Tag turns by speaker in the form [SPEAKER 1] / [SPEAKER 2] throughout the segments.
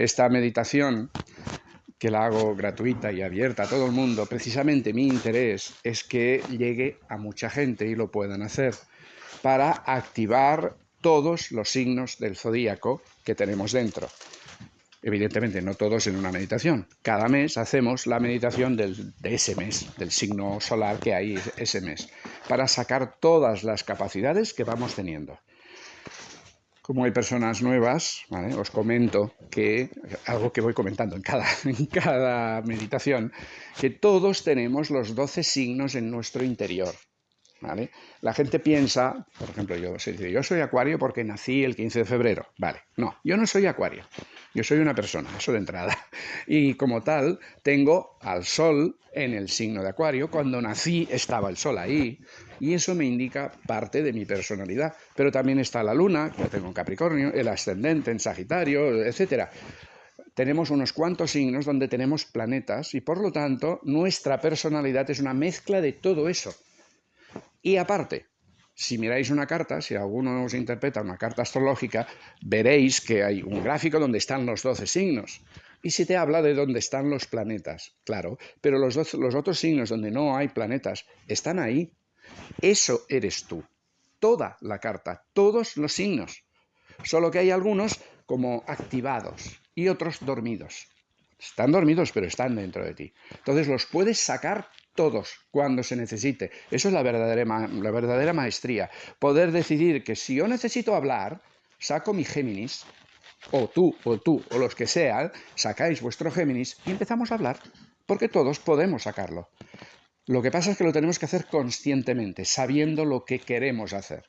[SPEAKER 1] esta meditación que la hago gratuita y abierta a todo el mundo, precisamente mi interés es que llegue a mucha gente y lo puedan hacer para activar todos los signos del zodíaco que tenemos dentro. Evidentemente, no todos en una meditación. Cada mes hacemos la meditación de ese mes, del signo solar que hay ese mes, para sacar todas las capacidades que vamos teniendo como hay personas nuevas, os comento que, algo que voy comentando en cada, en cada meditación, que todos tenemos los 12 signos en nuestro interior. ¿Vale? La gente piensa, por ejemplo, yo, yo soy acuario porque nací el 15 de febrero. Vale, no, yo no soy acuario. Yo soy una persona, eso de entrada. Y como tal, tengo al sol en el signo de acuario. Cuando nací estaba el sol ahí. Y eso me indica parte de mi personalidad. Pero también está la luna, que tengo en Capricornio, el ascendente en Sagitario, etc. Tenemos unos cuantos signos donde tenemos planetas y por lo tanto nuestra personalidad es una mezcla de todo eso. Y aparte, si miráis una carta, si alguno os interpreta una carta astrológica, veréis que hay un gráfico donde están los 12 signos. Y si te habla de dónde están los planetas, claro, pero los, los otros signos donde no hay planetas están ahí. Eso eres tú. Toda la carta, todos los signos. Solo que hay algunos como activados y otros dormidos. Están dormidos, pero están dentro de ti. Entonces los puedes sacar todos cuando se necesite. Eso es la verdadera, la verdadera maestría. Poder decidir que si yo necesito hablar, saco mi Géminis, o tú, o tú, o los que sean, sacáis vuestro Géminis y empezamos a hablar, porque todos podemos sacarlo. Lo que pasa es que lo tenemos que hacer conscientemente, sabiendo lo que queremos hacer.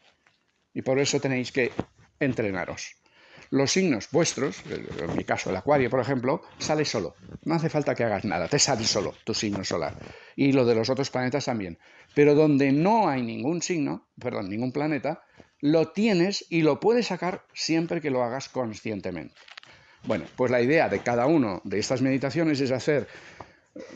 [SPEAKER 1] Y por eso tenéis que entrenaros. Los signos vuestros, en mi caso el acuario, por ejemplo, sale solo. No hace falta que hagas nada, te sale solo tu signo solar. Y lo de los otros planetas también. Pero donde no hay ningún signo, perdón, ningún planeta, lo tienes y lo puedes sacar siempre que lo hagas conscientemente. Bueno, pues la idea de cada uno de estas meditaciones es hacer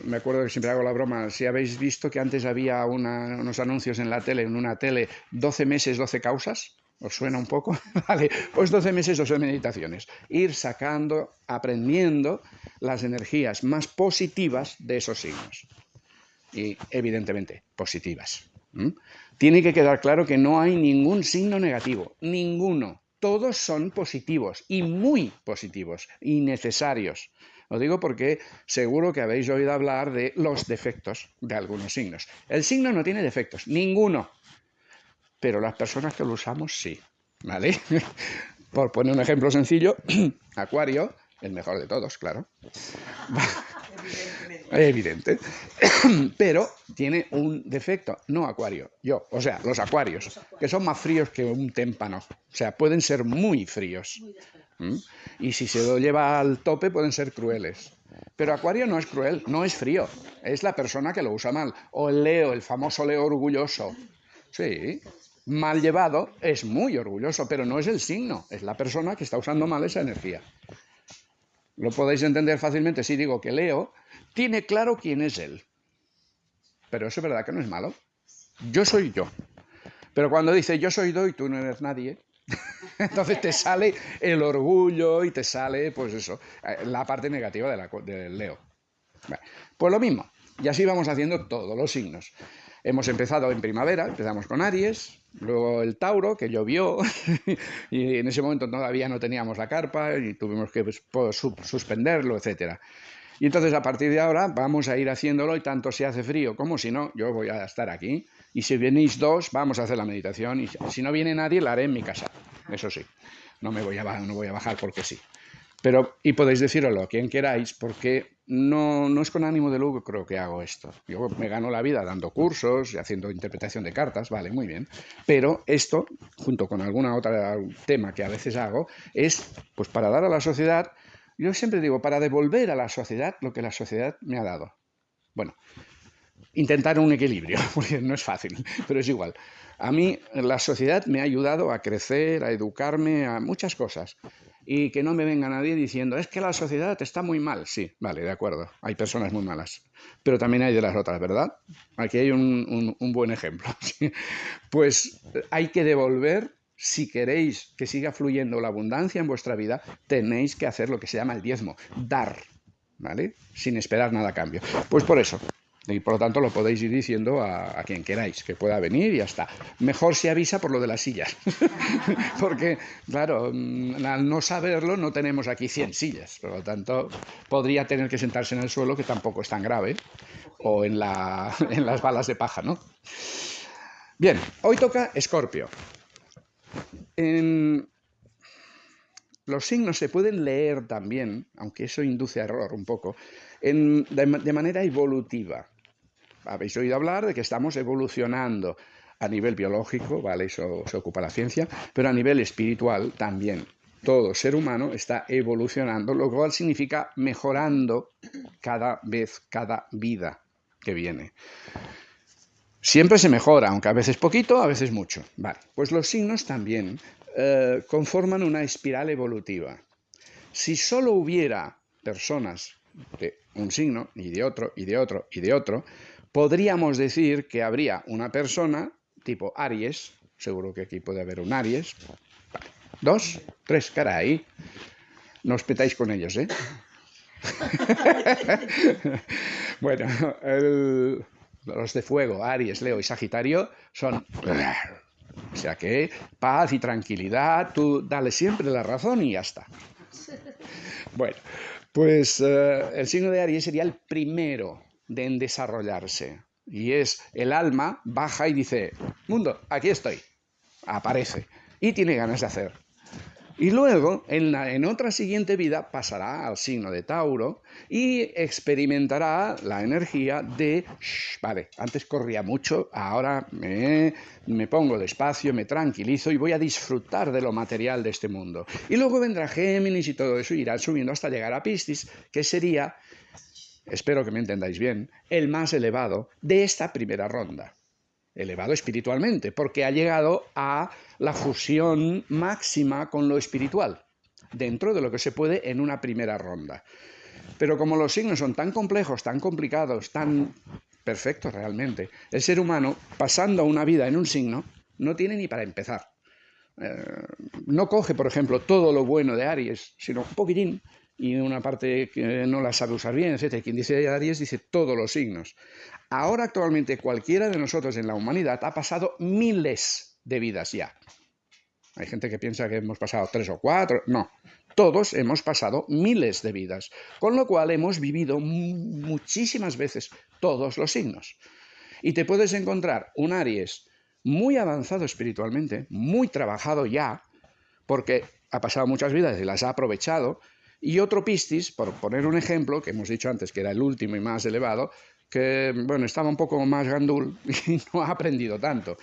[SPEAKER 1] me acuerdo que siempre hago la broma, si habéis visto que antes había unos anuncios en la tele, en una tele, 12 meses, 12 causas, ¿Os suena un poco? vale, pues 12 meses, 12 meditaciones. Ir sacando, aprendiendo las energías más positivas de esos signos. Y evidentemente, positivas. Tiene que quedar claro que no hay ningún signo negativo, ninguno. Todos son positivos y muy positivos y necesarios. Lo digo porque seguro que habéis oído hablar de los defectos de algunos signos. El signo no tiene defectos, ninguno pero las personas que lo usamos sí, ¿vale? Por poner un ejemplo sencillo, Acuario, el mejor de todos, claro. Evidente. Pero tiene un defecto, no Acuario, yo, o sea, los Acuarios, que son más fríos que un témpano, o sea, pueden ser muy fríos. Y si se lo lleva al tope, pueden ser crueles. Pero Acuario no es cruel, no es frío, es la persona que lo usa mal. O el Leo, el famoso Leo orgulloso. Sí, mal llevado es muy orgulloso, pero no es el signo, es la persona que está usando mal esa energía. Lo podéis entender fácilmente si digo que Leo tiene claro quién es él. Pero eso es verdad que no es malo. Yo soy yo. Pero cuando dice yo soy yo y tú no eres nadie, entonces te sale el orgullo y te sale, pues eso, la parte negativa del Leo. pues lo mismo. Y así vamos haciendo todos los signos. Hemos empezado en primavera, empezamos con Aries, luego el Tauro, que llovió, y en ese momento todavía no teníamos la carpa y tuvimos que pues, suspenderlo, etc. Y entonces a partir de ahora vamos a ir haciéndolo y tanto si hace frío como si no, yo voy a estar aquí. Y si venís dos, vamos a hacer la meditación y si no viene nadie, la haré en mi casa. Eso sí, no me voy a, no voy a bajar porque sí. Pero, y podéis decirlo a quien queráis, porque no, no es con ánimo de lucro creo que hago esto. Yo me gano la vida dando cursos y haciendo interpretación de cartas, vale, muy bien. Pero esto, junto con alguna otra tema que a veces hago, es pues para dar a la sociedad, yo siempre digo, para devolver a la sociedad lo que la sociedad me ha dado. Bueno, intentar un equilibrio, porque no es fácil, pero es igual. A mí la sociedad me ha ayudado a crecer, a educarme, a muchas cosas y que no me venga nadie diciendo, es que la sociedad está muy mal. Sí, vale, de acuerdo, hay personas muy malas, pero también hay de las otras, ¿verdad? Aquí hay un, buen ejemplo. Pues hay que devolver si queréis que siga fluyendo la abundancia en vuestra vida, tenéis que hacer lo que se llama el diezmo, dar, ¿vale? Sin esperar nada a cambio. Pues por eso, y por lo tanto lo podéis ir diciendo a, quien queráis, que pueda venir y ya está. Mejor se avisa por lo de las sillas. Porque, claro, mm, al no saberlo no tenemos aquí 100 sillas. Por lo tanto, podría tener que sentarse en el suelo, que tampoco es tan grave, o en, la, en las balas de paja, ¿no? Bien, hoy toca Escorpio. Los signos se pueden leer también, aunque eso induce a error un poco, de manera evolutiva habéis oído hablar de que estamos evolucionando a nivel biológico, ¿vale? Eso se ocupa la ciencia, pero a nivel espiritual también. Todo ser humano está evolucionando, lo cual significa mejorando cada vez, cada vida que viene. Siempre se mejora, aunque a veces poquito, a veces mucho. Vale, pues los signos también eh, conforman una espiral evolutiva. Si solo hubiera personas de un signo, y de otro, y de otro, y de otro, podríamos decir que habría una persona tipo Aries, seguro que aquí puede haber un Aries, dos, tres, caray, no os petáis con ellos, ¿eh? bueno, los de fuego, Aries, Leo y Sagitario, son... O sea que paz y tranquilidad, tú dale siempre la razón y ya está. Bueno, pues eh, el signo de Aries sería el primero de desarrollarse. Y es el alma baja y dice, mundo, aquí estoy. Aparece. Y tiene ganas de hacer. Y luego, en, la, en, otra siguiente vida, pasará al signo de Tauro y experimentará la energía de, vale, antes corría mucho, ahora me, me, pongo despacio, me tranquilizo y voy a disfrutar de lo material de este mundo. Y luego vendrá Géminis y todo eso irá subiendo hasta llegar a Piscis, que sería espero que me entendáis bien, el más elevado de esta primera ronda. Elevado espiritualmente, porque ha llegado a la fusión máxima con lo espiritual, dentro de lo que se puede en una primera ronda. Pero como los signos son tan complejos, tan complicados, tan perfectos realmente, el ser humano, pasando una vida en un signo, no tiene ni para empezar. Eh, no coge, por ejemplo, todo lo bueno de Aries, sino un poquitín, y una parte que no la sabe usar bien, etc. Quien dice Aries dice todos los signos. Ahora actualmente cualquiera de nosotros en la humanidad ha pasado miles de vidas ya. Hay gente que piensa que hemos pasado tres o cuatro. No, todos hemos pasado miles de vidas, con lo cual hemos vivido muchísimas veces todos los signos. Y te puedes encontrar un Aries muy avanzado espiritualmente, muy trabajado ya, porque ha pasado muchas vidas y las ha aprovechado, y otro Piscis, por poner un ejemplo, que hemos dicho antes que era el último y más elevado, que bueno, estaba un poco más gandul y no ha aprendido tanto.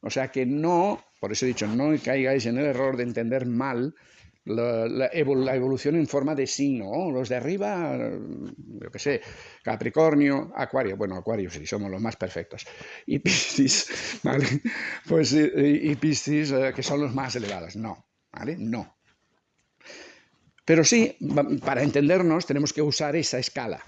[SPEAKER 1] O sea que no, por eso he dicho, no caigáis en el error de entender mal la, evolución en forma de signo. los de arriba, yo qué sé, Capricornio, Acuario, bueno, Acuario sí, somos los más perfectos. Y Piscis, ¿vale? Pues, y, Piscis, eh, que son los más elevados. No, ¿vale? No. Pero sí, para entendernos, tenemos que usar esa escala.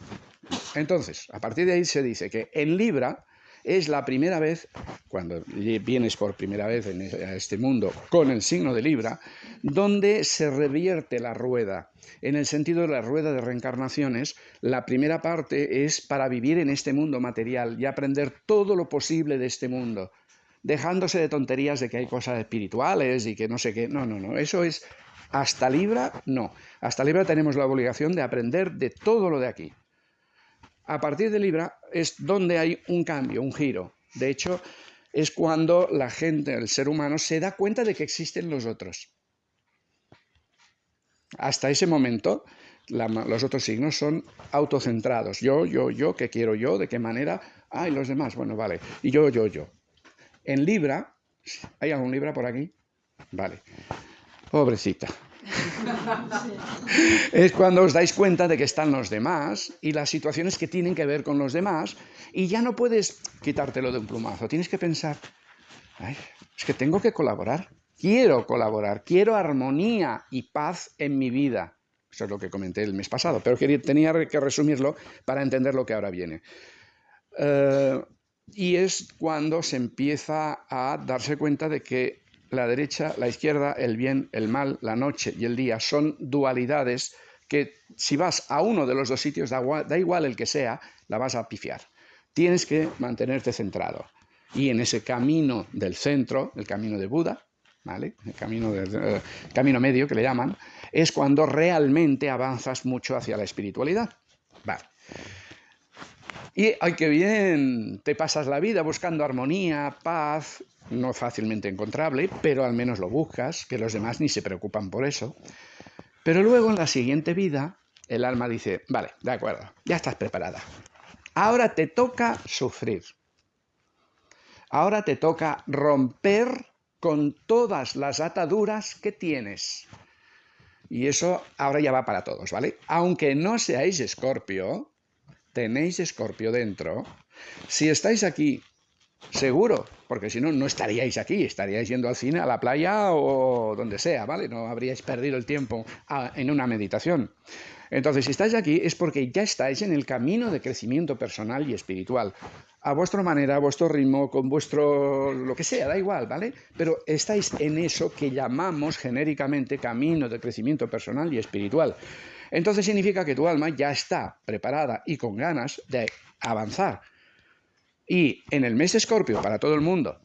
[SPEAKER 1] Entonces, a partir de ahí se dice que en Libra es la primera vez, cuando vienes por primera vez e, a este mundo con el signo de Libra, donde se revierte la rueda. En el sentido de la rueda de reencarnaciones, la primera parte es para vivir en este mundo material y aprender todo lo posible de este mundo dejándose de tonterías de que hay cosas espirituales y que no sé qué. No, no, no. Eso es hasta Libra, no. Hasta Libra tenemos la obligación de aprender de todo lo de aquí. A partir de Libra es donde hay un cambio, un giro. De hecho, es cuando la gente, el ser humano, se da cuenta de que existen los otros. Hasta ese momento, los otros signos son autocentrados. Yo, yo, yo, ¿qué quiero yo? ¿De qué manera? Ah, y los demás, bueno, vale. Y yo, yo, yo. En Libra, ¿hay algún Libra por aquí? Vale. Pobrecita. es cuando os dais cuenta de que están los demás y las situaciones que tienen que ver con los demás y ya no puedes quitártelo de un plumazo. Tienes que pensar, es que tengo que colaborar, quiero colaborar, quiero armonía y paz en mi vida. Eso es lo que comenté el mes pasado, pero tenía que resumirlo para entender lo que ahora viene. Eh, y es cuando se empieza a darse cuenta de que la derecha, la izquierda, el bien, el mal, la noche y el día son dualidades que si vas a uno de los dos sitios, da, igual el que sea, la vas a pifiar. Tienes que mantenerte centrado. Y en ese camino del centro, el camino de Buda, ¿vale? el camino, eh, camino medio que le llaman, es cuando realmente avanzas mucho hacia la espiritualidad. Vale. Y ay, qué bien, te pasas la vida buscando armonía, paz, no fácilmente encontrable, pero al menos lo buscas, que los demás ni se preocupan por eso. Pero luego en la siguiente vida, el alma dice, vale, de acuerdo, ya estás preparada. Ahora te toca sufrir. Ahora te toca romper con todas las ataduras que tienes. Y eso ahora ya va para todos, ¿vale? Aunque no seáis escorpio, tenéis escorpio dentro. Si estáis aquí, seguro, porque si no, no estaríais aquí, estaríais yendo al cine, a la playa o donde sea, ¿vale? No habríais perdido el tiempo en una meditación. Entonces, si estáis aquí es porque ya estáis en el camino de crecimiento personal y espiritual. A vuestra manera, a vuestro ritmo, con vuestro... lo que sea, da igual, ¿vale? Pero estáis en eso que llamamos genéricamente camino de crecimiento personal y espiritual. Entonces significa que tu alma ya está preparada y con ganas de avanzar. Y en el mes de Escorpio, para todo el mundo,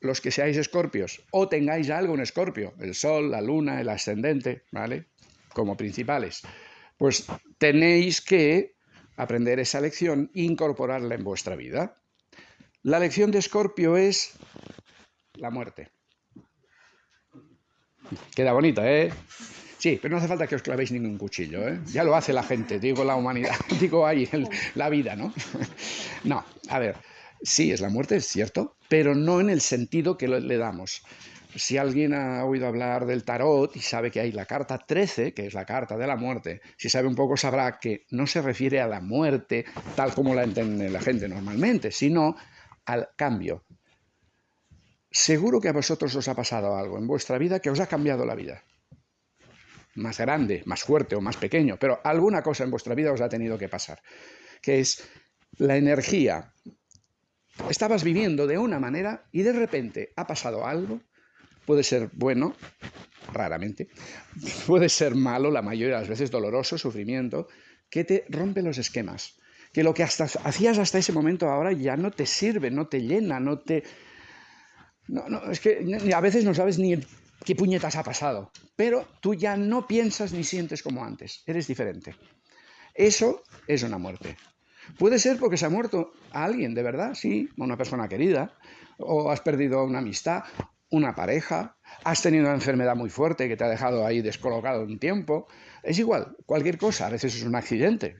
[SPEAKER 1] los que seáis escorpios o tengáis algo en escorpio, el sol, la luna, el ascendente, ¿vale? Como principales pues tenéis que aprender esa lección e incorporarla en vuestra vida. La lección de Escorpio es la muerte. Queda bonita, ¿eh? Sí, pero no hace falta que os clavéis ningún cuchillo, ¿eh? Ya lo hace la gente, digo la humanidad, digo ahí, la vida, ¿no? No, a ver, sí, es la muerte, es cierto, pero no en el sentido que le damos si alguien ha oído hablar del tarot y sabe que hay la carta 13, que es la carta de la muerte, si sabe un poco sabrá que no se refiere a la muerte tal como la entiende la gente normalmente, sino al cambio. Seguro que a vosotros os ha pasado algo en vuestra vida que os ha cambiado la vida. Más grande, más fuerte o más pequeño, pero alguna cosa en vuestra vida os ha tenido que pasar, que es la energía. Estabas viviendo de una manera y de repente ha pasado algo puede ser bueno, raramente, puede ser malo, la mayoría de las veces doloroso, sufrimiento, que te rompe los esquemas. Que lo que hasta, hacías hasta ese momento ahora ya no te sirve, no te llena, no te... No, no, es que a veces no sabes ni qué puñetas ha pasado, pero tú ya no piensas ni sientes como antes, eres diferente. Eso es una muerte. Puede ser porque se ha muerto a alguien, de verdad, sí, una persona querida, o has perdido una amistad, una pareja, has tenido una enfermedad muy fuerte que te ha dejado ahí descolocado un tiempo. Es igual, cualquier cosa, a veces es un accidente,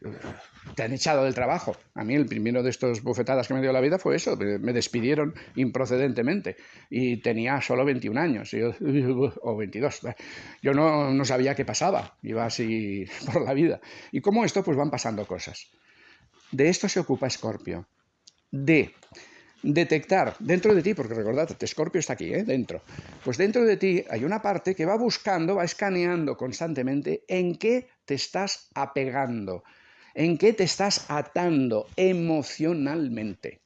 [SPEAKER 1] te han echado del trabajo. A mí el primero de estos bufetadas que me dio la vida fue eso, me despidieron improcedentemente y tenía solo 21 años o 22. Yo no, no sabía qué pasaba, iba así por la vida. Y como esto, pues van pasando cosas. De esto se ocupa Scorpio. Detectar dentro de ti, porque recordad, Scorpio está aquí, ¿eh? dentro, pues dentro de ti hay una parte que va buscando, va escaneando constantemente en qué te estás apegando, en qué te estás atando emocionalmente.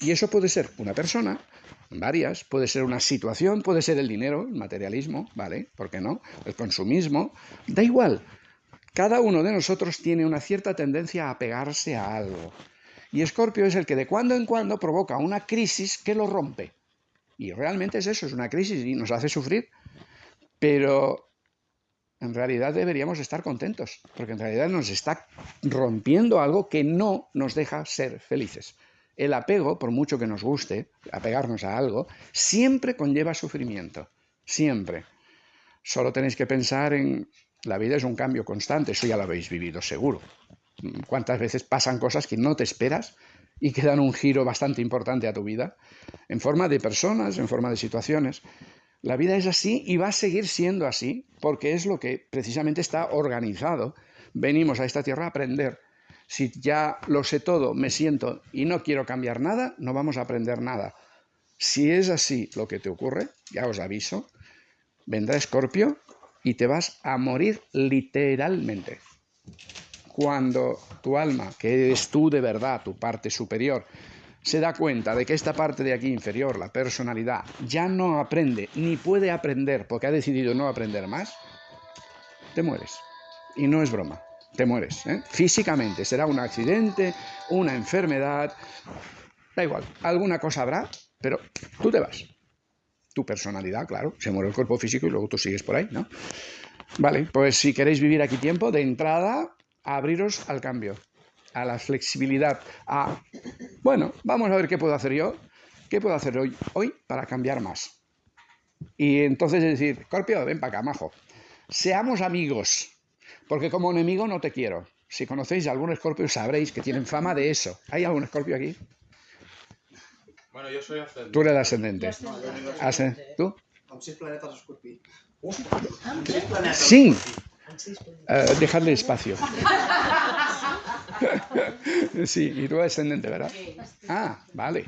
[SPEAKER 1] Y eso puede ser una persona, varias, puede ser una situación, puede ser el dinero, el materialismo, ¿vale? ¿Por qué no? El consumismo, da igual. Cada uno de nosotros tiene una cierta tendencia a apegarse a algo. Y Escorpio es el que de cuando en cuando provoca una crisis que lo rompe. Y realmente es eso, es una crisis y nos hace sufrir. Pero en realidad deberíamos estar contentos, porque en realidad nos está rompiendo algo que no nos deja ser felices. El apego, por mucho que nos guste, apegarnos a algo, siempre conlleva sufrimiento, siempre. Solo tenéis que pensar en la vida es un cambio constante, eso ya lo habéis vivido seguro cuántas veces pasan cosas que no te esperas y que dan un giro bastante importante a tu vida, en forma de personas, en forma de situaciones. La vida es así y va a seguir siendo así, porque es lo que precisamente está organizado. Venimos a esta tierra a aprender. Si ya lo sé todo, me siento y no quiero cambiar nada, no vamos a aprender nada. Si es así lo que te ocurre, ya os aviso, vendrá Escorpio y te vas a morir literalmente cuando tu alma, que eres tú de verdad, tu parte superior, se da cuenta de que esta parte de aquí inferior, la personalidad, ya no aprende ni puede aprender porque ha decidido no aprender más, te mueres. Y no es broma, te mueres. ¿eh? Físicamente será un accidente, una enfermedad, da igual, alguna cosa habrá, pero tú te vas. Tu personalidad, claro, se muere el cuerpo físico y luego tú sigues por ahí, ¿no? Vale, pues si queréis vivir aquí tiempo, de entrada, abriros al cambio, a la flexibilidad, a, bueno, vamos a ver qué puedo hacer yo, qué puedo hacer hoy, hoy para cambiar más. Y entonces es decir, Scorpio, ven para acá, majo. Seamos amigos, porque como enemigo no te quiero. Si conocéis a algún escorpio sabréis que tienen fama de eso. ¿Hay algún escorpio aquí?
[SPEAKER 2] Bueno, yo soy ascendente.
[SPEAKER 1] Tú eres ascendente.
[SPEAKER 2] Ascendente.
[SPEAKER 1] ¿Tú?
[SPEAKER 3] Amb sis planetes escorpí.
[SPEAKER 2] Sis
[SPEAKER 1] Eh, dejadle espacio. sí, y eres ascendente, ¿verdad? Ah, vale.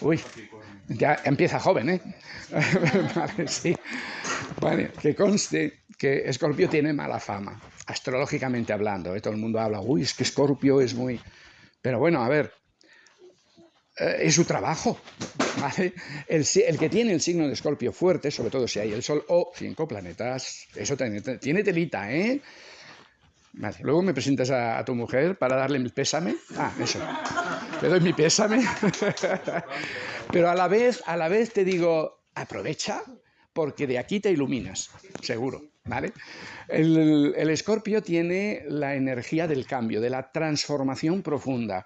[SPEAKER 1] Uy, ya empieza joven, ¿eh? vale, sí. Vale, que conste que Escorpio tiene mala fama, astrológicamente hablando. ¿eh? Todo el mundo habla, uy, es que Escorpio es muy... Pero bueno, a ver, es su trabajo. El, el que tiene el signo de Escorpio fuerte, sobre todo si hay el Sol o cinco planetas, eso tiene, tiene telita, ¿eh? Vale, luego me presentas a, tu mujer para darle mi pésame. Ah, eso. Le doy mi pésame. Pero a la vez, a la vez te digo, aprovecha, porque de aquí te iluminas, seguro, ¿vale? El escorpio tiene la energía del cambio, de la transformación profunda.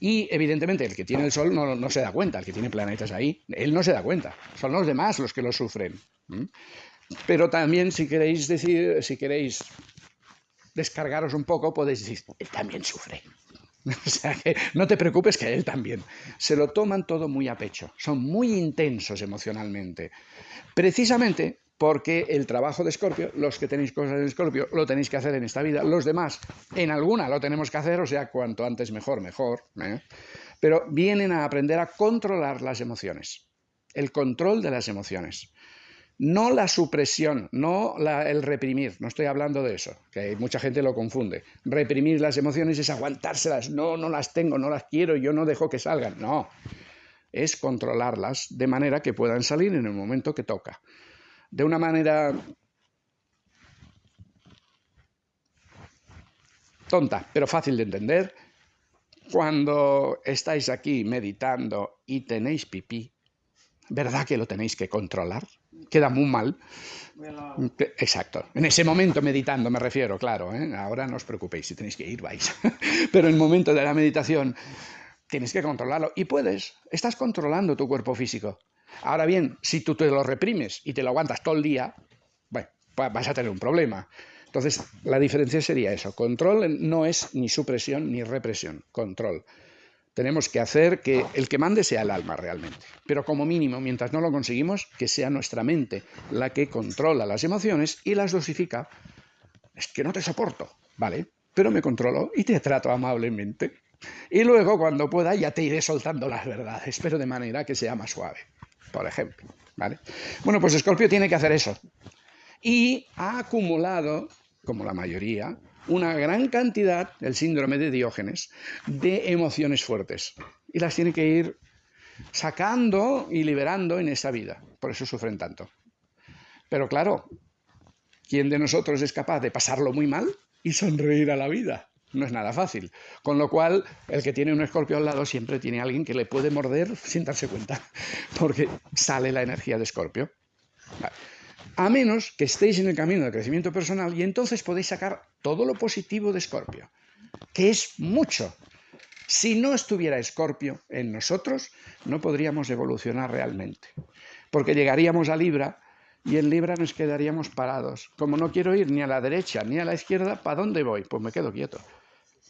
[SPEAKER 1] Y evidentemente el que tiene el sol no, no se da cuenta, el que tiene planetas ahí, él no se da cuenta, son los demás los que lo sufren. Pero también si queréis decir, si queréis descargaros un poco, podéis decir, él también sufre. O sea que no te preocupes que él también. Se lo toman todo muy a pecho, son muy intensos emocionalmente. Precisamente porque el trabajo de Escorpio, los que tenéis cosas en Escorpio, lo tenéis que hacer en esta vida, los demás en alguna lo tenemos que hacer, o sea, cuanto antes mejor, mejor. ¿eh? Pero vienen a aprender a controlar las emociones, el control de las emociones. No la supresión, no el reprimir, no estoy hablando de eso, que mucha gente lo confunde. Reprimir las emociones es aguantárselas, no, no las tengo, no las quiero, yo no dejo que salgan, no. Es controlarlas de manera que puedan salir en el momento que toca. De una manera tonta, pero fácil de entender, cuando estáis aquí meditando y tenéis pipí, ¿verdad que lo tenéis que controlar? Queda muy mal. Exacto. En ese momento meditando me refiero, claro. ¿eh? Ahora no os preocupéis, si tenéis que ir, vais. Pero en el momento de la meditación tienes que controlarlo. Y puedes, estás controlando tu cuerpo físico. Ahora bien, si tú te lo reprimes y te lo aguantas todo el día, bueno, va- vas a tener un problema. Entonces, la diferencia sería eso. Control no es ni supresión ni represión, control. Tenemos que hacer que el que mande sea el alma realmente. Pero como mínimo, mientras no lo conseguimos, que sea nuestra mente la que controla las emociones y las dosifica. Es que no te soporto, ¿vale? Pero me controlo y te trato amablemente. Y luego, cuando pueda, ya te iré soltando las verdades, pero de manera que sea más suave, por ejemplo, ¿vale? Bueno, pues Scorpio tiene que hacer eso. Y ha acumulado, como la mayoría, una gran cantidad, el síndrome de Diógenes, de emociones fuertes. Y las tiene que ir sacando y liberando en esa vida. Por eso sufren tanto. Pero claro, ¿quién de nosotros es capaz de pasarlo muy mal y sonreír a la vida? No es nada fácil. Con lo cual, el que tiene un escorpio al lado siempre tiene alguien que le puede morder sin darse cuenta, porque sale la energía de escorpio. A menos que estéis en el camino del crecimiento personal y entonces podéis sacar todo lo positivo de escorpio, que es mucho. Si no estuviera escorpio en nosotros, no podríamos evolucionar realmente, porque llegaríamos a Libra y en Libra nos quedaríamos parados. Como no quiero ir ni a la derecha ni a la izquierda, ¿para dónde voy? Pues me quedo quieto.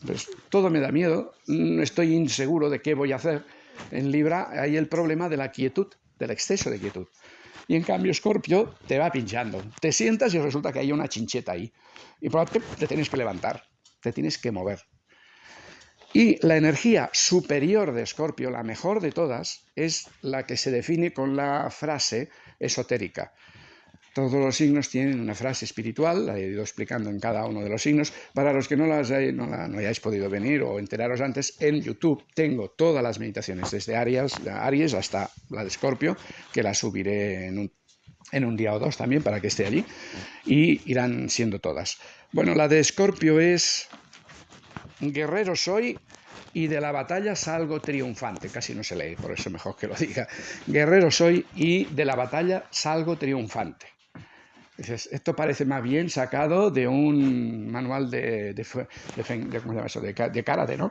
[SPEAKER 1] Pues todo me da miedo, mm, estoy inseguro de qué voy a hacer. En Libra hay el problema de la quietud, del exceso de quietud. Y en cambio Escorpio te va pinchando. Te sientas y resulta que hay una chincheta ahí. Y por tanto te tienes que levantar, te tienes que mover. Y la energía superior de Escorpio, la mejor de todas, es la que se define con la frase esotérica. Todos los signos tienen una frase espiritual, la he ido explicando en cada uno de los signos. Para los que no, las no, hayáis podido venir o enteraros antes, en YouTube tengo todas las meditaciones, desde Aries, Aries hasta la de Escorpio, que la subiré en un, en un día o dos también para que esté allí, y irán siendo todas. Bueno, la de Escorpio es guerrero soy y de la batalla salgo triunfante. Casi no se lee, por eso mejor que lo diga. Guerrero soy y de la batalla salgo triunfante. Esto parece más bien sacado de un manual de, de, de, de karate, ¿no?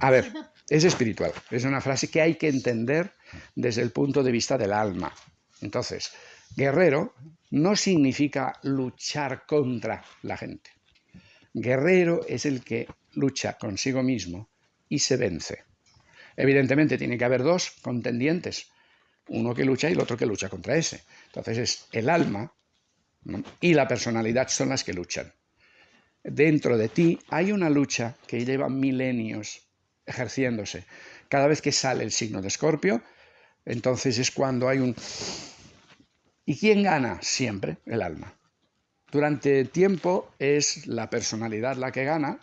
[SPEAKER 1] A ver, es espiritual. Es una frase que hay que entender desde el punto de vista del alma. Entonces, guerrero no significa luchar contra la gente. Guerrero es el que lucha consigo mismo y se vence. Evidentemente tiene que haber dos contendientes, uno que lucha y el otro que lucha contra ese. Entonces es el alma y la personalidad son las que luchan. Dentro de ti hay una lucha que lleva milenios ejerciéndose. Cada vez que sale el signo de Escorpio, entonces es cuando hay un... ¿Y quién gana? Siempre el alma. Durante tiempo es la personalidad la que gana,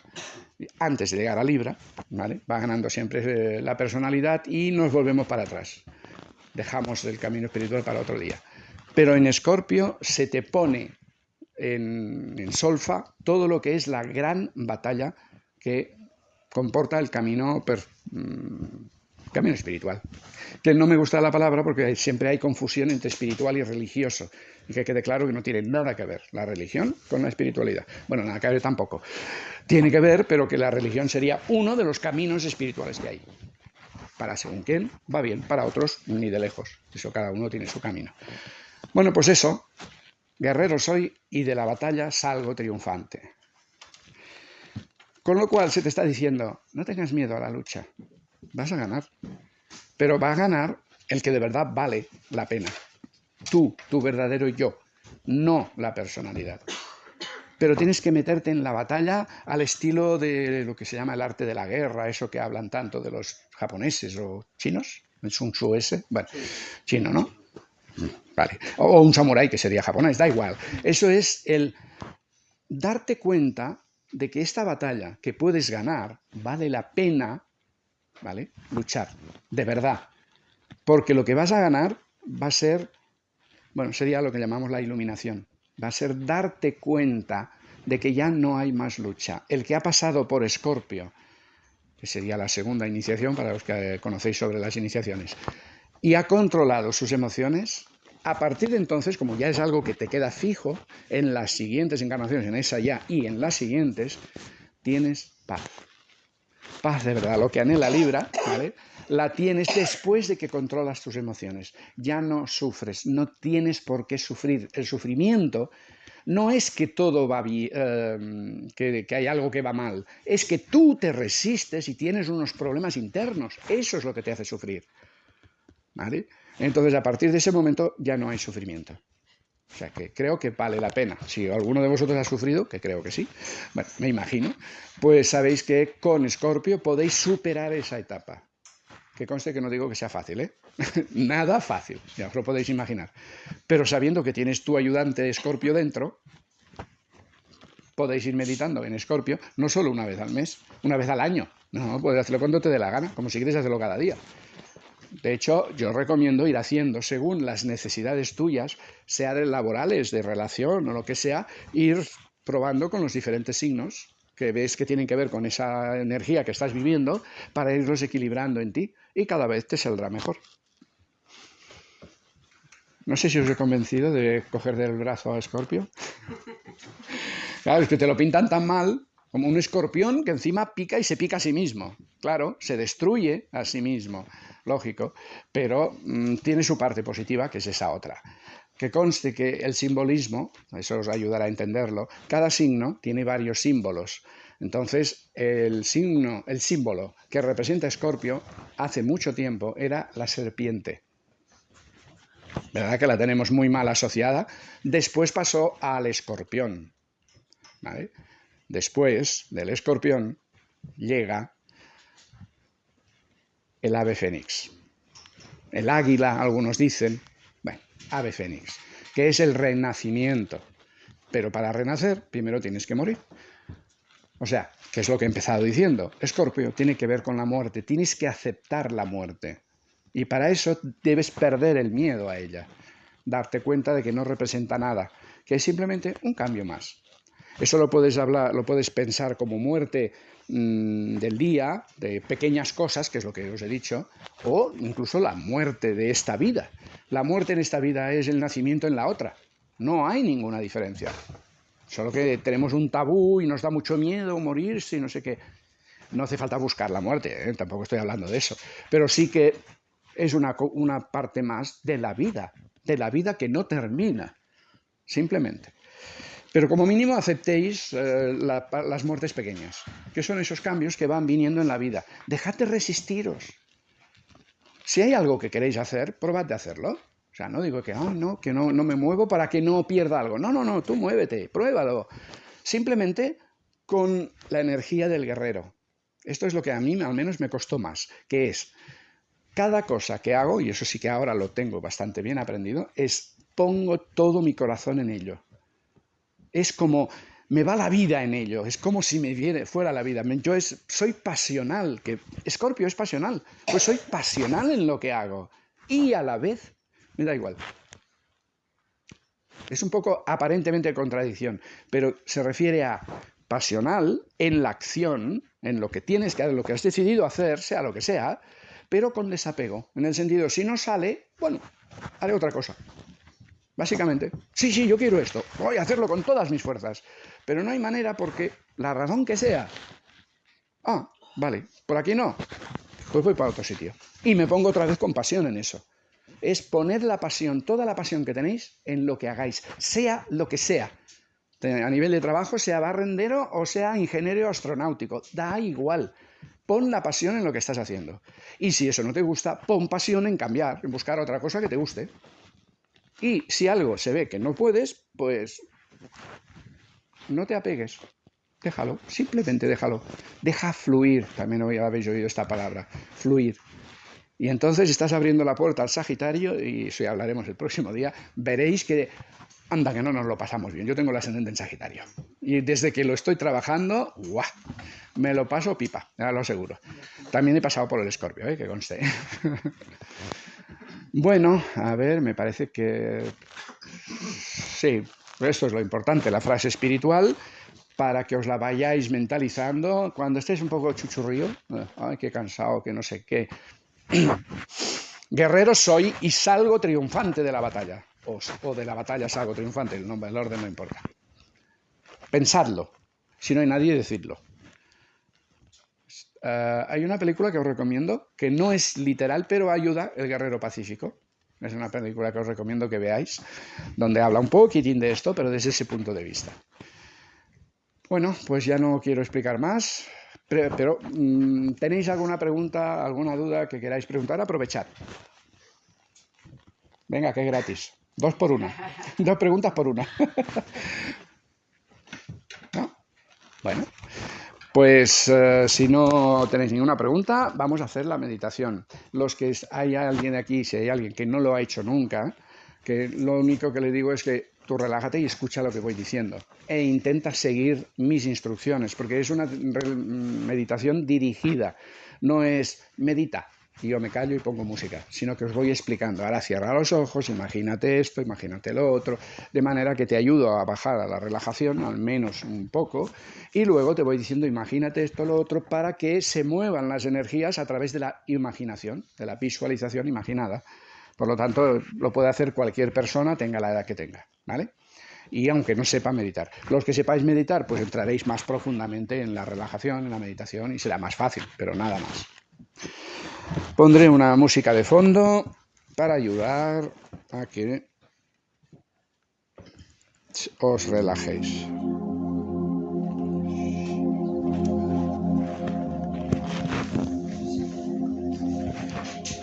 [SPEAKER 1] antes de llegar a Libra, ¿vale? va ganando siempre eh, la personalidad y nos volvemos para atrás. Dejamos el camino espiritual para otro día. Pero en Escorpio se te pone en, solfa todo lo que es la gran batalla que comporta el camino, mm, espiritual. Que no me gusta la palabra porque siempre hay confusión entre espiritual y religioso y que quede claro que no tiene nada que ver la religión con la espiritualidad. Bueno, nada que ver tampoco. Tiene que ver, pero que la religión sería uno de los caminos espirituales que hay. Para según quién va bien, para otros ni de lejos. Eso cada uno tiene su camino. Bueno, pues eso, guerrero soy y de la batalla salgo triunfante. Con lo cual se te está diciendo, no tengas miedo a la lucha, vas a ganar. Pero va a ganar el que de verdad vale la pena tú, tu verdadero yo, no la personalidad. Pero tienes que meterte en la batalla al estilo de lo que se llama el arte de la guerra, eso que hablan tanto de los japoneses o chinos, el Sun Tzu ese, bueno, chino, ¿no? O un samurái que sería japonés, da igual. Eso es el darte cuenta de que esta batalla que puedes ganar vale la pena, ¿vale? Luchar, de verdad. Porque lo que vas a ganar va a ser bueno, sería lo que llamamos la iluminación. Va a ser darte cuenta de que ya no hay más lucha. El que ha pasado por Escorpio, que sería la segunda iniciación para los que conocéis sobre las iniciaciones, y ha controlado sus emociones, a partir de entonces, como ya es algo que te queda fijo, en las siguientes encarnaciones, en esa ya y en las siguientes, tienes paz. Paz de verdad, lo que anhela Libra, ¿vale? la tienes después de que controlas tus emociones. Ya no sufres, no tienes por qué sufrir. El sufrimiento no es que todo va bien, em, que, hay algo que va mal, es que tú te resistes y tienes unos problemas internos. Eso es lo que te hace sufrir. ¿Vale? Entonces, a partir de ese momento ya no hay sufrimiento. O sea que creo que vale la pena. Si alguno de vosotros ha sufrido, que creo que sí, bueno, me imagino, pues sabéis que con Scorpio podéis superar esa etapa. Que conste que no digo que sea fácil, ¿eh? Nada fácil, ya os lo podéis imaginar. Pero sabiendo que tienes tu ayudante Escorpio dentro, podéis ir meditando en Escorpio, no solo una vez al mes, una vez al año. No, puedes hacerlo cuando te dé la gana, como si quieres hacerlo cada día. De hecho, yo recomiendo ir haciendo según las necesidades tuyas, sea de laborales, de relación o lo que sea, ir probando con los diferentes signos que ves que tienen que ver con esa energía que estás viviendo para irlos equilibrando en ti y cada vez te saldrá mejor. No sé si os he convencido de coger del brazo a Escorpio. Claro, es que te lo pintan tan mal como un escorpión que encima pica y se pica a sí mismo. Claro, se destruye a sí mismo, lógico, pero mm, tiene su parte positiva, que es esa otra. Que conste que el simbolismo, eso os ayudará a entenderlo, cada signo tiene varios símbolos. Entonces, el signo, el símbolo que representa Escorpio hace mucho tiempo era la serpiente. ¿Verdad que la tenemos muy mal asociada? Después pasó al escorpión. Después del escorpión llega el ave fénix. El águila, algunos dicen, bueno, ave fénix. que es el renacimiento. Pero para renacer, primero tienes que morir. O sea, que es lo que he empezado diciendo. Escorpio tiene que ver con la muerte, tienes que aceptar la muerte. Y para eso debes perder el miedo a ella, darte cuenta de que no representa nada, que es simplemente un cambio más. Eso lo puedes hablar, lo puedes pensar como muerte mm, del día, de pequeñas cosas, que es lo que os he dicho, o incluso la muerte de esta vida. La muerte en esta vida es el nacimiento en la otra. No hay ninguna diferencia. Solo que tenemos un tabú y nos da mucho miedo morirse y no sé qué. No hace falta buscar la muerte, ¿eh? tampoco estoy hablando de eso. Pero sí que es una, una parte más de la vida, de la vida que no termina, simplemente. Pero como mínimo aceptéis eh, las muertes pequeñas, que son esos cambios que van viniendo en la vida. Dejad de resistiros. Si hay algo que queréis hacer, probad de hacerlo. O sea, no digo que, no, que no, no me muevo para que no pierda algo. No, no, no, tú muévete, pruébalo. Simplemente con la energía del guerrero. Esto es lo que a mí al menos me costó más, que es cada cosa que hago, y eso sí que ahora lo tengo bastante bien aprendido, es pongo todo mi corazón en ello. Es como me va la vida en ello, es como si me viene fuera la vida. Yo es, soy pasional, que Scorpio es pasional, pues soy pasional en lo que hago y a la vez me da igual. Es un poco aparentemente contradicción, pero se refiere a pasional en la acción, en lo que tienes que hacer, lo que has decidido hacer, sea lo que sea, pero con desapego. En el sentido, si no sale, bueno, haré otra cosa. Básicamente, sí, sí, yo quiero esto, voy a hacerlo con todas mis fuerzas, pero no hay manera porque la razón que sea, ah, vale, por aquí no, pues voy para otro sitio. Y me pongo otra vez con pasión en eso. Es poner la pasión, toda la pasión que tenéis en lo que hagáis, sea lo que sea. A nivel de trabajo, sea barrendero o sea ingeniero astronáutico, da igual. Pon la pasión en lo que estás haciendo. Y si eso no te gusta, pon pasión en cambiar, en buscar otra cosa que te guste. Y si algo se ve que no puedes, pues no te apegues. Déjalo, simplemente déjalo. Deja fluir, también hoy habéis oído esta palabra, fluir. Y entonces estás abriendo la puerta al Sagitario, y ya hablaremos el próximo día, veréis que, anda, que no nos lo pasamos bien. Yo tengo el ascendente en Sagitario. Y desde que lo estoy trabajando, ¡guau! Me lo paso pipa, ya lo aseguro. También he pasado por el Escorpio, ¿eh? que conste. Bueno, a ver, me parece que sí, esto es lo importante, la frase espiritual, para que os la vayáis mentalizando cuando estéis un poco chuchurrío, eh, ay, qué cansado, que no sé qué. Guerrero soy y salgo triunfante de la batalla, o, o de la batalla salgo triunfante, el nombre, el orden no importa. Pensadlo, si no hay nadie, decidlo. Eh, hay una película que os recomiendo, que no es literal, pero ayuda, El Guerrero Pacífico. Es una película que os recomiendo que veáis, donde habla un poquitín de esto, pero desde ese punto de vista. Bueno, pues ya no quiero explicar más, pero, mm, ¿tenéis alguna pregunta, alguna duda que queráis preguntar? Aprovechad. Venga, que es gratis. Dos por una. Dos preguntas por una. Bueno, pues eh, si no tenéis ninguna pregunta, vamos a hacer la meditación. Los que hay alguien aquí, si hay alguien que no lo ha hecho nunca, que lo único que le digo es que tú relájate y escucha lo que voy diciendo e intenta seguir mis instrucciones, porque es una meditación dirigida, no es medita, y yo me callo y pongo música, sino que os voy explicando. Ahora cierra los ojos, imagínate esto, imagínate lo otro, de manera que te ayudo a bajar a la relajación, al menos un poco, y luego te voy diciendo, imagínate esto, lo otro, para que se muevan las energías a través de la imaginación, de la visualización imaginada. Por lo tanto, lo puede hacer cualquier persona, tenga la edad que tenga, ¿vale? y aunque no sepa meditar. Los que sepáis meditar, pues entraréis más profundamente en la relajación, en la meditación y será más fácil, pero nada más. Pondré una música de fondo para ayudar a que os relajéis.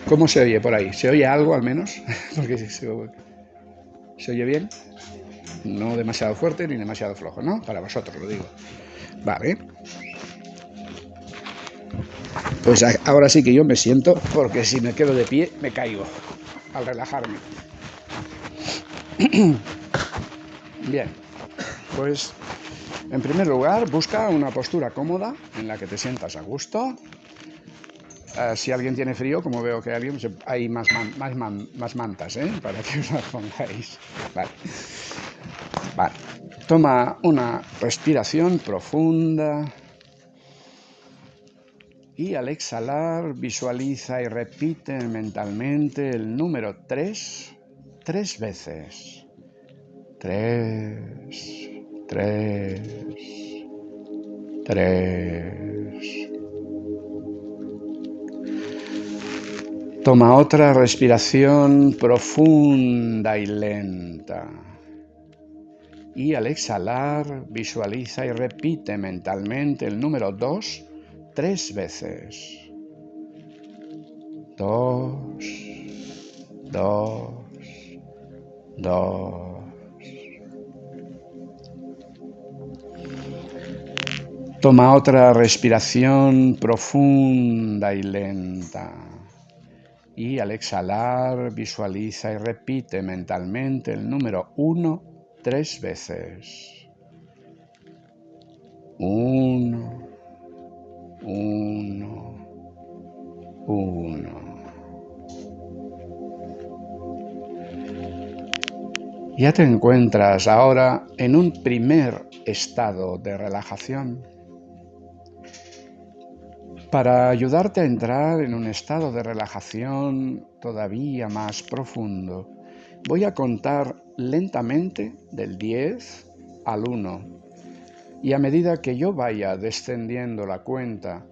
[SPEAKER 1] ¿Cómo se oye por ahí? ¿Se oye algo al menos? Porque se, se oye bien. No demasiado fuerte ni demasiado flojo, ¿no? Para vosotros lo digo. Vale. Pues ahora sí que yo me siento, porque si me quedo de pie me caigo al relajarme. Bien, pues en primer lugar busca una postura cómoda en la que te sientas a gusto. Eh, si alguien tiene frío, como veo que alguien, hay más, más, más mantas ¿eh? para que os las pongáis. Vale. Toma una respiración profunda. Y al exhalar visualiza y repite mentalmente el número 3 tres veces. Tres, tres, tres. Toma otra respiración profunda y lenta. Y al exhalar visualiza y repite mentalmente el número 2 tres veces. Dos, dos, dos. Toma otra respiración profunda y lenta. Y al exhalar visualiza y repite mentalmente el número 1 tres veces. Uno, uno, uno. Ya te encuentras ahora en un primer estado de relajación. Para ayudarte a entrar en un estado de relajación todavía más profundo, voy a contar lentamente del 10 al 1 y a medida que yo vaya descendiendo la cuenta,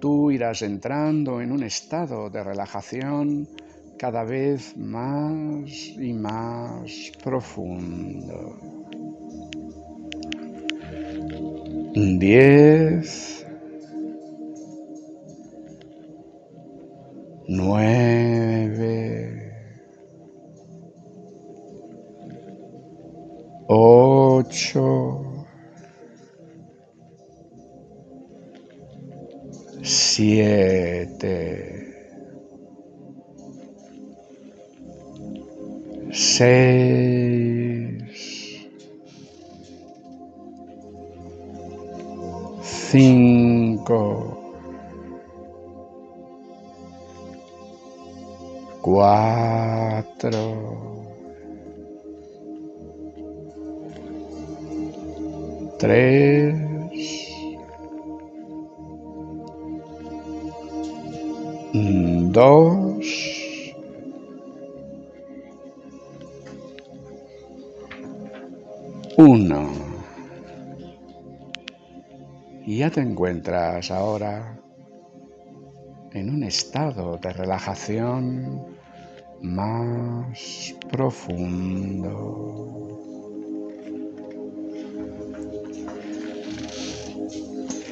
[SPEAKER 1] tú irás entrando en un estado de relajación cada vez más y más profundo. 10 9 8 siete, seis, cinco, cuatro, tres, dos, uno. Y ya te encuentras ahora en un estado de relajación más profundo.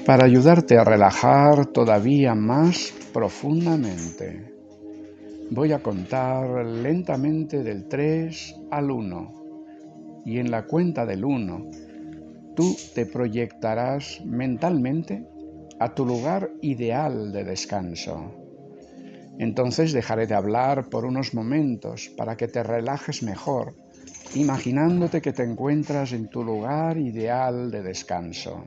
[SPEAKER 1] Para ayudarte a relajar todavía más profundamente. Voy a contar lentamente del 3 al 1 y en la cuenta del 1 tú te proyectarás mentalmente a tu lugar ideal de descanso. Entonces dejaré de hablar por unos momentos para que te relajes mejor, imaginándote que te encuentras en tu lugar ideal de descanso.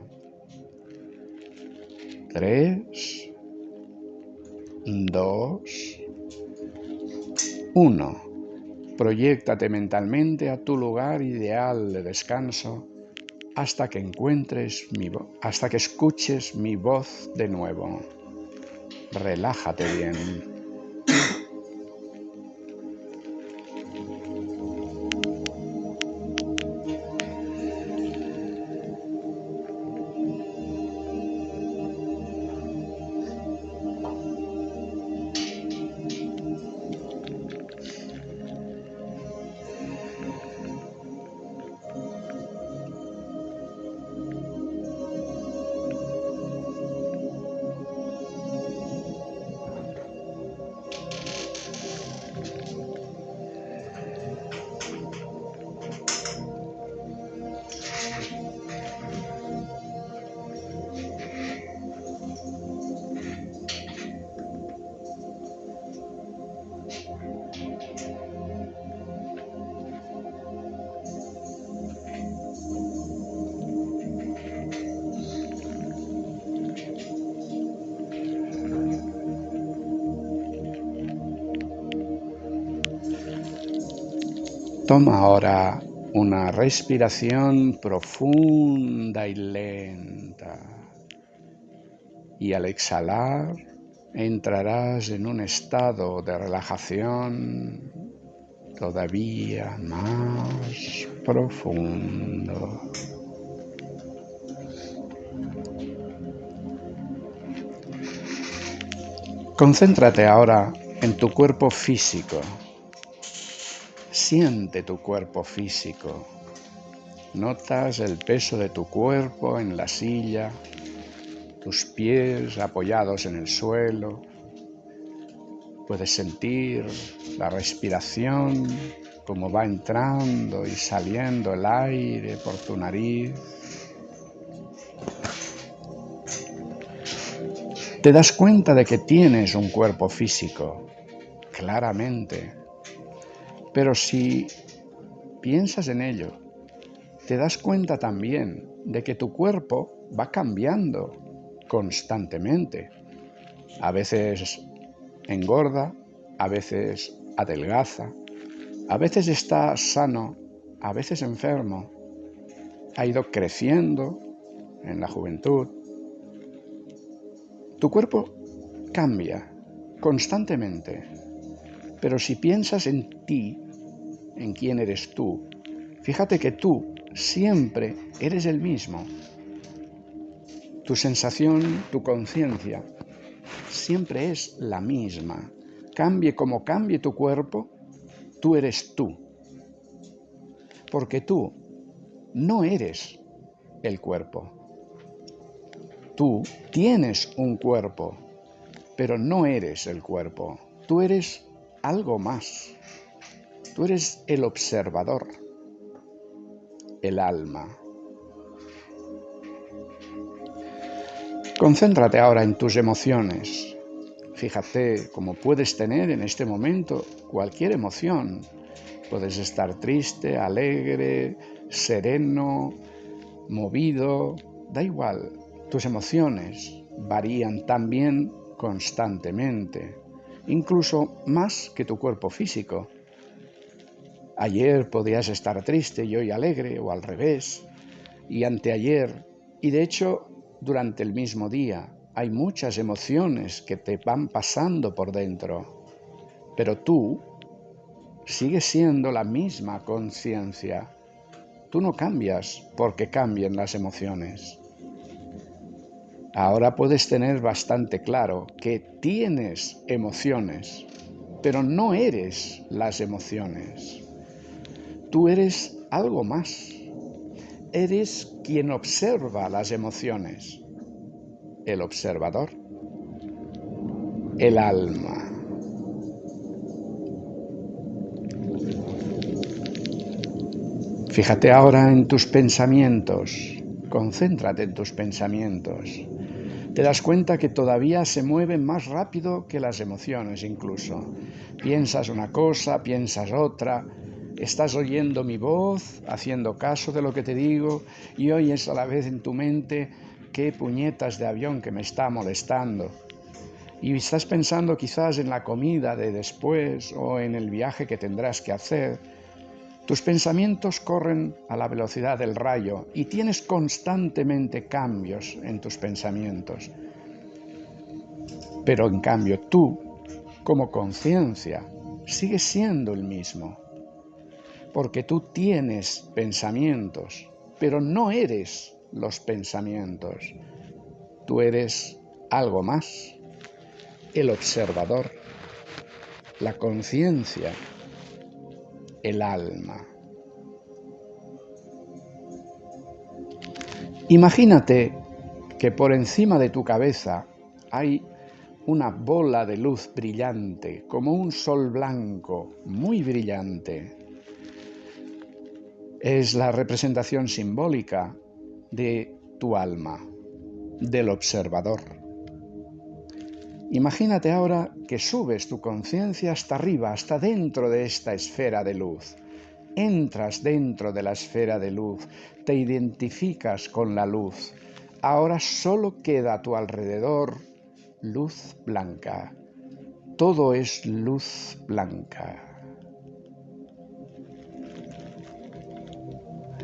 [SPEAKER 1] 3, 2, 1. Proyéctate mentalmente a tu lugar ideal de descanso hasta que encuentres mi hasta que escuches mi voz de nuevo. Relájate bien. Toma ahora una respiración profunda y lenta. Y al exhalar entrarás en un estado de relajación todavía más profundo. Concéntrate ahora en tu cuerpo físico. Siente tu cuerpo físico. Notas el peso de tu cuerpo en la silla, tus pies apoyados en el suelo. Puedes sentir la respiración, como va entrando y saliendo el aire por tu nariz. Te das cuenta de que tienes un cuerpo físico, claramente. Pero si piensas en ello, te das cuenta también de que tu cuerpo va cambiando constantemente. A veces engorda, a veces adelgaza, a veces está sano, a veces enfermo. Ha ido creciendo en la juventud, tu cuerpo cambia constantemente, pero si piensas en ti, en quién eres tú, fíjate que tú siempre eres el mismo. Tu sensación, tu conciencia, siempre es la misma. Cambie como cambie tu cuerpo, tú eres tú. Porque tú no eres el cuerpo. Tú tienes un cuerpo, pero no eres el cuerpo. Tú eres algo más. Tú eres el observador, el alma. Concéntrate ahora en tus emociones. Fíjate cómo puedes tener en este momento cualquier emoción. Puedes estar triste, alegre, sereno, movido, da igual. Tus emociones varían también constantemente, incluso más que tu cuerpo físico. Ayer podías estar triste y hoy alegre o al revés, y anteayer, y de hecho durante el mismo día hay muchas emociones que te van pasando por dentro, pero tú sigues siendo la misma conciencia. Tú no cambias porque cambien las emociones. Ahora puedes tener bastante claro que tienes emociones, pero no eres las emociones. Tú eres algo más. Eres quien observa las emociones. El observador. El alma. Fíjate ahora en tus pensamientos. Concéntrate en tus pensamientos te das cuenta que todavía se mueven más rápido que las emociones incluso. Piensas una cosa, piensas otra, estás oyendo mi voz, haciendo caso de lo que te digo y oyes a la vez en tu mente qué puñetas de avión que me está molestando. Y estás pensando quizás en la comida de después o en el viaje que tendrás que hacer tus pensamientos corren a la velocidad del rayo y tienes constantemente cambios en tus pensamientos. Pero en cambio tú, como conciencia, sigues siendo el mismo. Porque tú tienes pensamientos, pero no eres los pensamientos. Tú eres algo más, el observador, la conciencia el alma. Imagínate que por encima de tu cabeza hay una bola de luz brillante, como un sol blanco, muy brillante. Es la representación simbólica de tu alma, del observador. Imagínate ahora que subes tu conciencia hasta arriba, hasta dentro de esta esfera de luz. Entras dentro de la esfera de luz, te identificas con la luz. Ahora solo queda a tu alrededor luz blanca. Todo es luz blanca.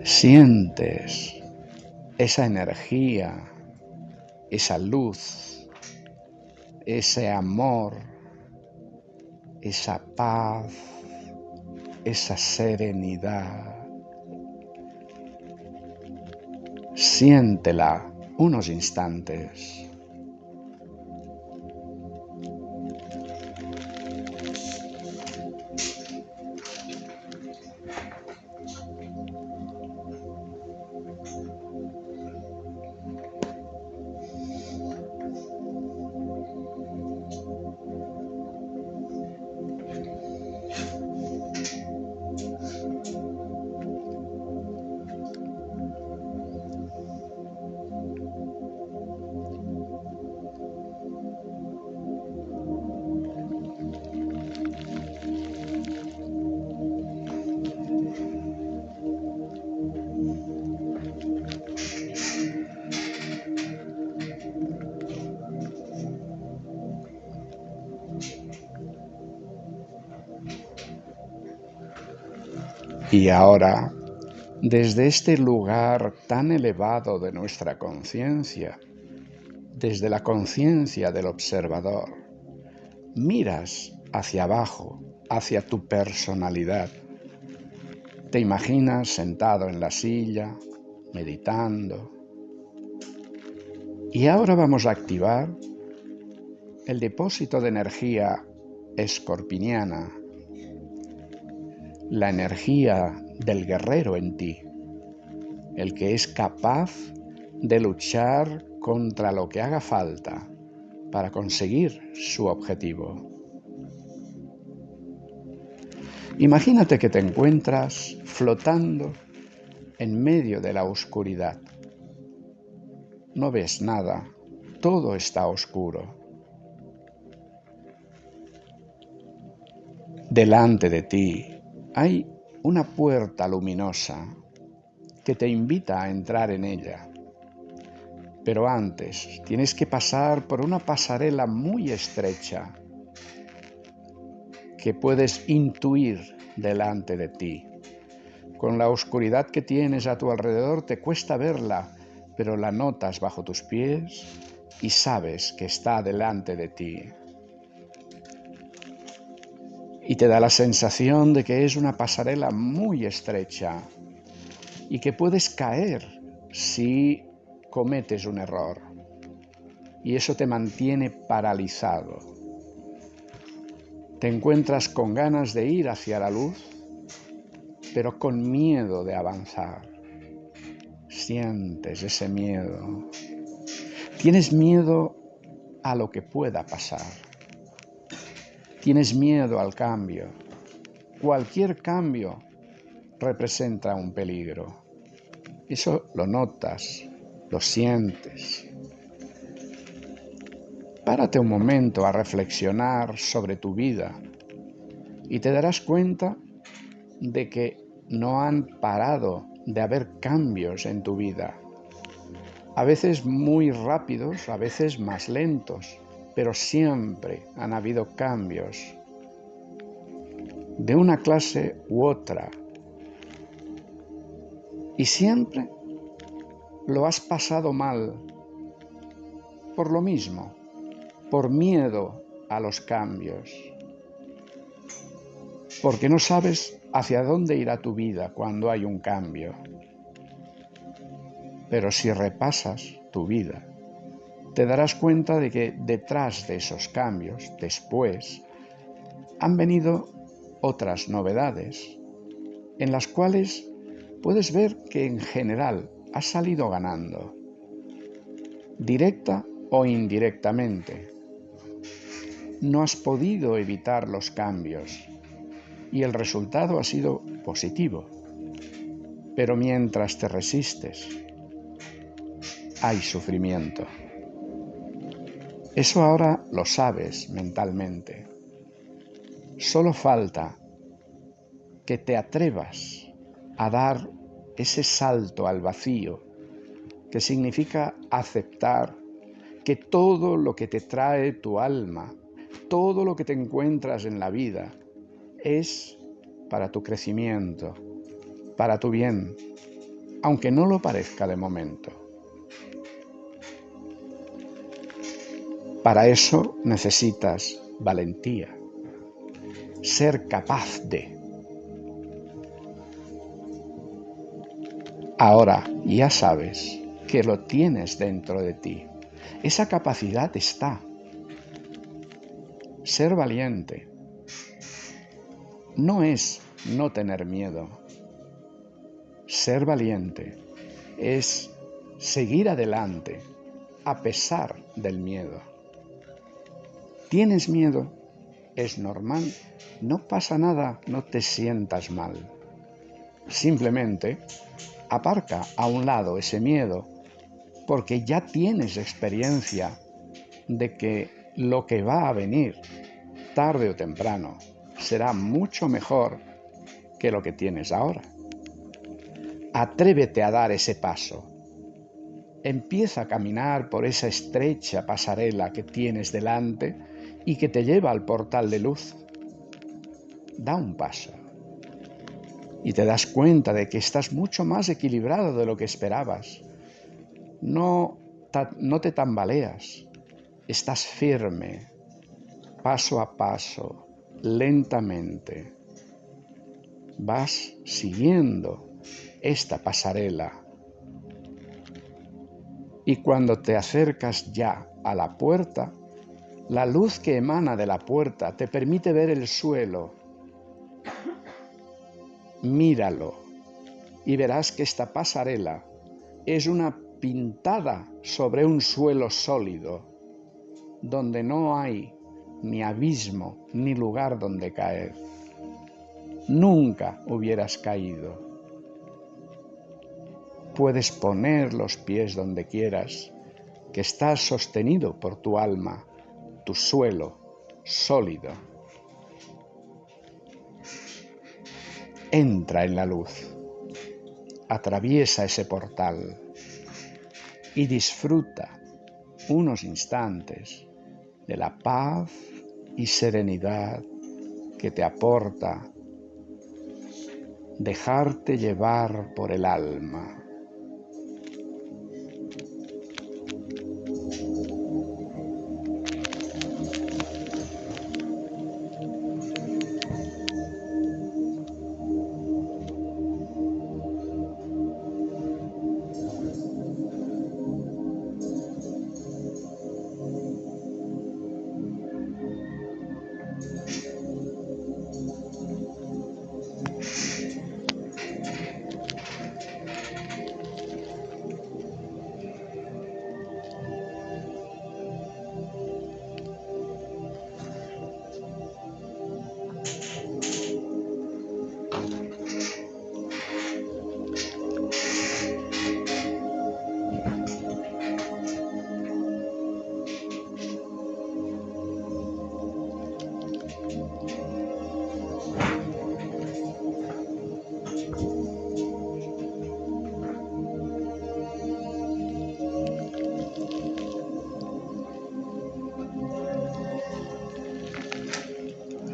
[SPEAKER 1] Sientes esa energía, esa luz, ese amor, esa paz, esa serenidad. Siéntela unos instantes. Y ahora, desde este lugar tan elevado de nuestra conciencia, desde la conciencia del observador, miras hacia abajo, hacia tu personalidad. Te imaginas sentado en la silla, meditando. Y ahora vamos a activar el depósito de energía escorpiniana la energía del guerrero en ti, el que es capaz de luchar contra lo que haga falta para conseguir su objetivo. Imagínate que te encuentras flotando en medio de la oscuridad. No ves nada, todo está oscuro. Delante de ti hay una puerta luminosa que te invita a entrar en ella. Pero antes tienes que pasar por una pasarela muy estrecha que puedes intuir delante de ti. Con la oscuridad que tienes a tu alrededor te cuesta verla, pero la notas bajo tus pies y sabes que está delante de ti y te da la sensación de que es una pasarela muy estrecha y que puedes caer si cometes un error. Y eso te mantiene paralizado. Te encuentras con ganas de ir hacia la luz, pero con miedo de avanzar. Sientes ese miedo. Tienes miedo a lo que pueda pasar Tienes miedo al cambio. Cualquier cambio representa un peligro. Eso lo notas, lo sientes. Párate un momento a reflexionar sobre tu vida y te darás cuenta de que no han parado de haber cambios en tu vida. A veces muy rápidos, a veces más lentos, pero siempre han habido cambios de una clase u otra. Y siempre lo has pasado mal por lo mismo, por miedo a los cambios, porque no sabes hacia dónde irá tu vida cuando hay un cambio. Pero si repasas tu vida, te darás cuenta de que detrás de esos cambios, después, han venido otras novedades, en las cuales puedes ver que en general has salido ganando, directa o indirectamente. No has podido evitar los cambios y el resultado ha sido positivo. Pero mientras te resistes, hay sufrimiento. Eso ahora lo sabes mentalmente. Solo falta que te atrevas a dar ese salto al vacío, que significa aceptar que todo lo que te trae tu alma, todo lo que te encuentras en la vida, es para tu crecimiento, para tu bien, aunque no lo parezca de momento. Para eso necesitas valentía, ser capaz de. Ahora ya sabes que lo tienes dentro de ti. Esa capacidad está. Ser valiente no es no tener miedo. Ser valiente es seguir adelante a pesar del miedo. ¿Tienes miedo? Es normal. No pasa nada, no te sientas mal. Simplemente aparca a un lado ese miedo porque ya tienes experiencia de que lo que va a venir tarde o temprano será mucho mejor que lo que tienes ahora. Atrévete a dar ese paso. Empieza a caminar por esa estrecha pasarela que tienes delante y que te lleva al portal de luz. Da un paso y te das cuenta de que estás mucho más equilibrado de lo que esperabas. No, no te tambaleas, estás firme, paso a paso, lentamente. Vas siguiendo esta pasarela. Y cuando te acercas ya a la puerta, la luz que emana de la puerta te permite ver el suelo. Míralo y verás que esta pasarela es una pintada sobre un suelo sólido, donde no hay ni abismo, ni lugar donde caer. Nunca hubieras caído. Puedes poner los pies donde quieras, que estás sostenido por tu alma, tu suelo sólido. Entra en la luz, atraviesa ese portal y disfruta unos instantes de la paz y serenidad que te aporta dejarte llevar por el alma.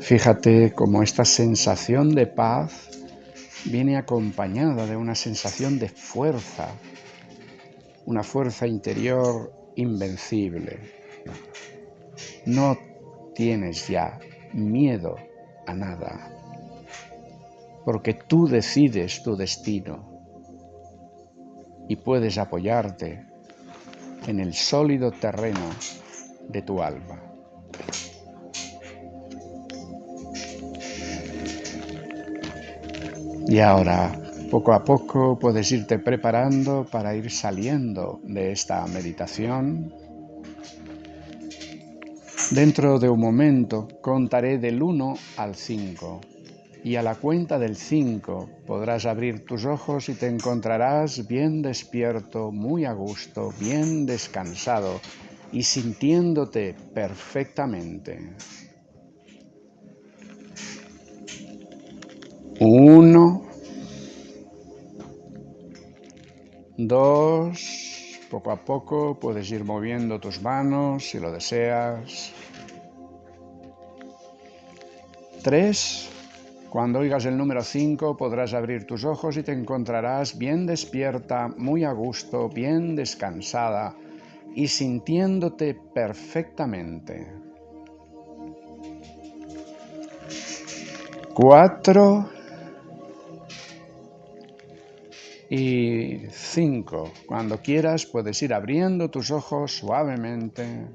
[SPEAKER 1] Fíjate cómo esta sensación de paz viene acompañada de una sensación de fuerza, una fuerza interior invencible. No tienes ya miedo a nada, porque tú decides tu destino y puedes apoyarte en el sólido terreno de tu alma. Y ahora, poco a poco, puedes irte preparando para ir saliendo de esta meditación. Dentro de un momento contaré del 1 al 5 y a la cuenta del 5 podrás abrir tus ojos y te encontrarás bien despierto, muy a gusto, bien descansado y sintiéndote perfectamente. Uno, dos, poco a poco puedes ir moviendo tus manos si lo deseas. Tres, Cuando oigas el número 5 podrás abrir tus ojos y te encontrarás bien despierta, muy a gusto, bien descansada y sintiéndote perfectamente. 4 y 5. Cuando quieras puedes ir abriendo tus ojos suavemente.